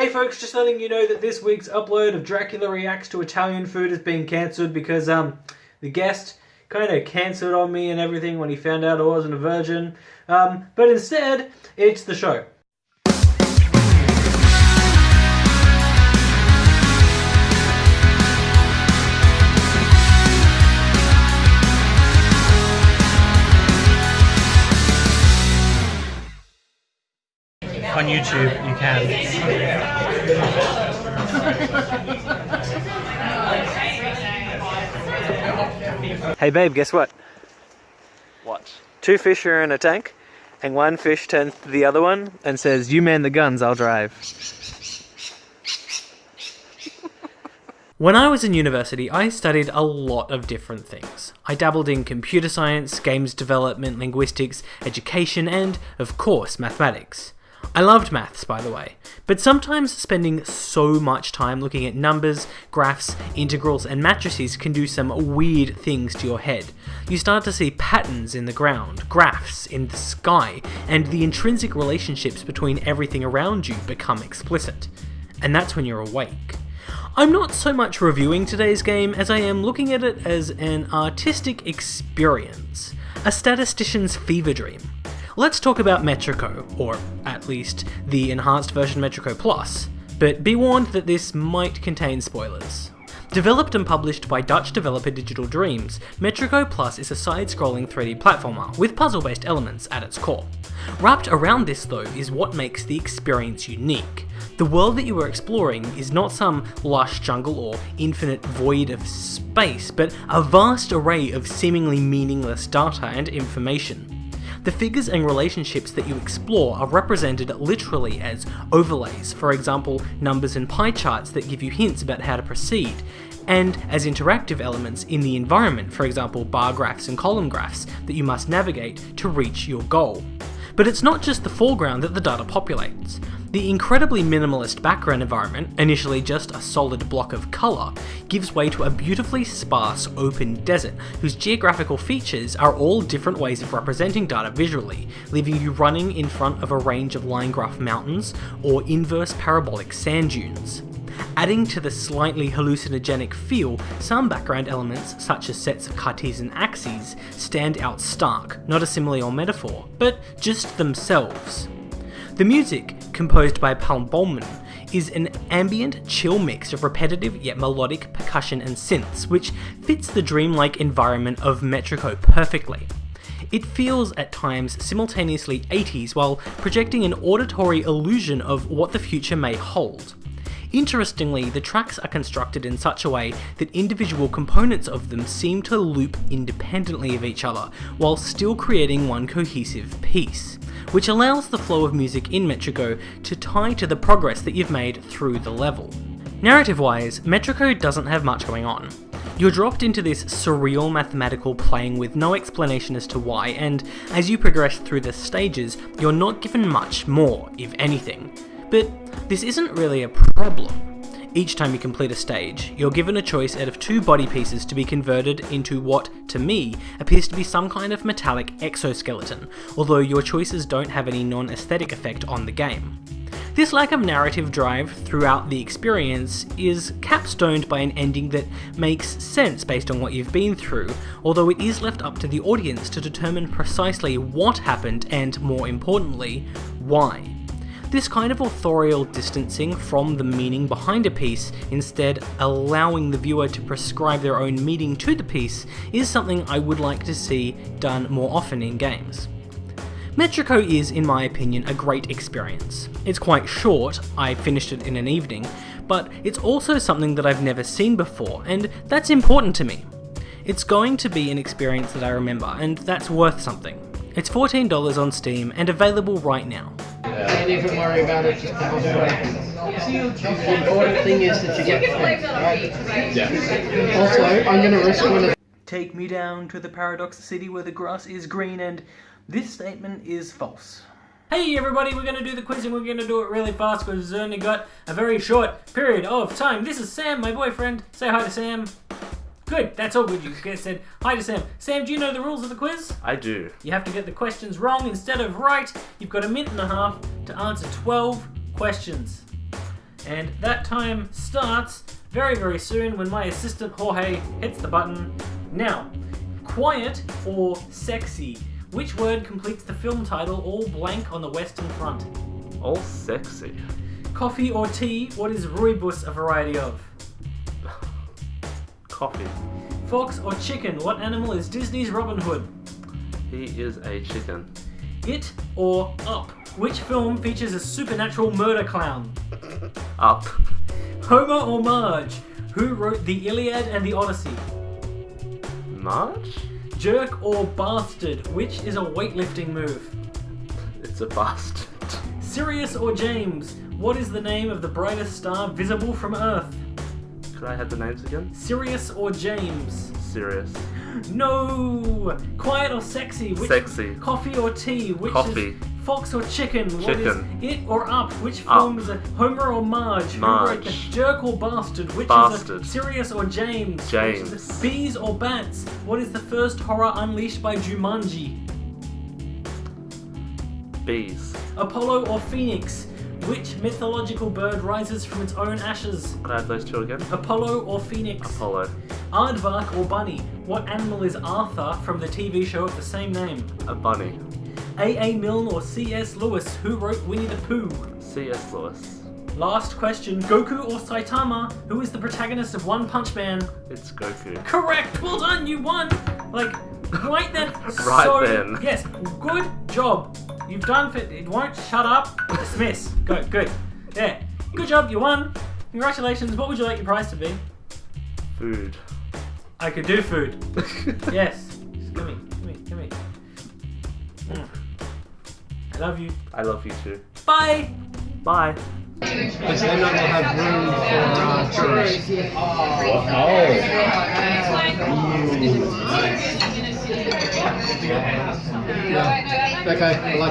Hey folks, just letting you know that this week's upload of Dracula Reacts to Italian Food has been cancelled because um the guest kind of cancelled on me and everything when he found out I wasn't a virgin. Um, but instead, it's the show. On YouTube, you can. Hey babe, guess what? What? Two fish are in a tank, and one fish turns to the other one and says, You man the guns, I'll drive. When I was in university, I studied a lot of different things. I dabbled in computer science, games development, linguistics, education, and, of course, mathematics. I loved maths, by the way, but sometimes spending so much time looking at numbers, graphs, integrals, and matrices can do some weird things to your head. You start to see patterns in the ground, graphs in the sky, and the intrinsic relationships between everything around you become explicit. And that's when you're awake. I'm not so much reviewing today's game as I am looking at it as an artistic experience, a statistician's fever dream. Let's talk about Metrico, or at least the enhanced version Metrico Plus, but be warned that this might contain spoilers. Developed and published by Dutch developer Digital Dreams, Metrico Plus is a side-scrolling 3D platformer with puzzle-based elements at its core. Wrapped around this though is what makes the experience unique. The world that you are exploring is not some lush jungle or infinite void of space, but a vast array of seemingly meaningless data and information. The figures and relationships that you explore are represented literally as overlays, for example, numbers and pie charts that give you hints about how to proceed, and as interactive elements in the environment, for example, bar graphs and column graphs that you must navigate to reach your goal. But it's not just the foreground that the data populates. The incredibly minimalist background environment, initially just a solid block of colour, gives way to a beautifully sparse open desert whose geographical features are all different ways of representing data visually, leaving you running in front of a range of line graph mountains or inverse parabolic sand dunes. Adding to the slightly hallucinogenic feel, some background elements, such as sets of Cartesian axes, stand out stark, not a simile or metaphor, but just themselves. The music, composed by Palmbomen, is an ambient, chill mix of repetitive yet melodic percussion and synths, which fits the dreamlike environment of Metrico perfectly. It feels at times simultaneously 80s while projecting an auditory illusion of what the future may hold. Interestingly, the tracks are constructed in such a way that individual components of them seem to loop independently of each other, while still creating one cohesive piece which allows the flow of music in Metrico to tie to the progress that you've made through the level. Narrative-wise, Metrico doesn't have much going on. You're dropped into this surreal mathematical playing with no explanation as to why, and as you progress through the stages, you're not given much more, if anything. But this isn't really a problem. Each time you complete a stage, you're given a choice out of two body pieces to be converted into what, to me, appears to be some kind of metallic exoskeleton, although your choices don't have any non-aesthetic effect on the game. This lack of narrative drive throughout the experience is capstoned by an ending that makes sense based on what you've been through, although it is left up to the audience to determine precisely what happened and, more importantly, why. This kind of authorial distancing from the meaning behind a piece, instead allowing the viewer to prescribe their own meaning to the piece, is something I would like to see done more often in games. Metrico is, in my opinion, a great experience. It's quite short, I finished it in an evening, but it's also something that I've never seen before, and that's important to me. It's going to be an experience that I remember, and that's worth something. It's $14 on Steam and available right now. Don't even worry about it, just have The important thing is that you get fed, right? Yeah. Also, I'm going to risk one of Take me down to the paradox city where the grass is green and this statement is false. Hey everybody, we're going to do the quiz and we're going to do it really fast because we've only got a very short period of time. This is Sam, my boyfriend. Say hi to Sam. Good, that's all good. You guys said hi to Sam. Sam, do you know the rules of the quiz? I do. You have to get the questions wrong instead of right. You've got a minute and a half to answer 12 questions. And that time starts very, very soon when my assistant Jorge hits the button. Now, quiet or sexy? Which word completes the film title all blank on the western front? All sexy. Coffee or tea? What is rooibos a variety of? Coffee. Fox or chicken? What animal is Disney's Robin Hood? He is a chicken. It or Up? Which film features a supernatural murder clown? Up. Homer or Marge? Who wrote the Iliad and the Odyssey? March? Jerk or bastard? Which is a weightlifting move? It's a bastard. Sirius or James? What is the name of the brightest star visible from Earth? Could I have the names again? Sirius or James? Sirius. No! Quiet or sexy? Which Sexy. Coffee or tea? Which Coffee. is fox or chicken? What is it or up? Which film is a Homer or Marge? Who wrote the jerk or bastard? Which is Bastard. a Sirius or James? James. bees or bats? What is the first horror unleashed by Jumanji? Bees. Apollo or Phoenix? Which mythological bird rises from its own ashes? Could I have those two again? Apollo or Phoenix? Apollo. Aardvark or Bunny? What animal is Arthur from the TV show of the same name? A bunny. A.A. Milne or C.S. Lewis? Who wrote Winnie the Pooh? C.S. Lewis. Last question Goku or Saitama? Who is the protagonist of One Punch Man? It's Goku. Correct! Well done, you won! Like, right then. Right so, then. Yes, good job. You've done fit. It won't shut up. Dismiss. Go, good. Yeah. Good job, you won. Congratulations. What would you like your prize to be? Food. I could do food. yes. Love you. I love you too. Bye! Bye. Because then that will have room for uh, tourists. Yeah. Okay, I like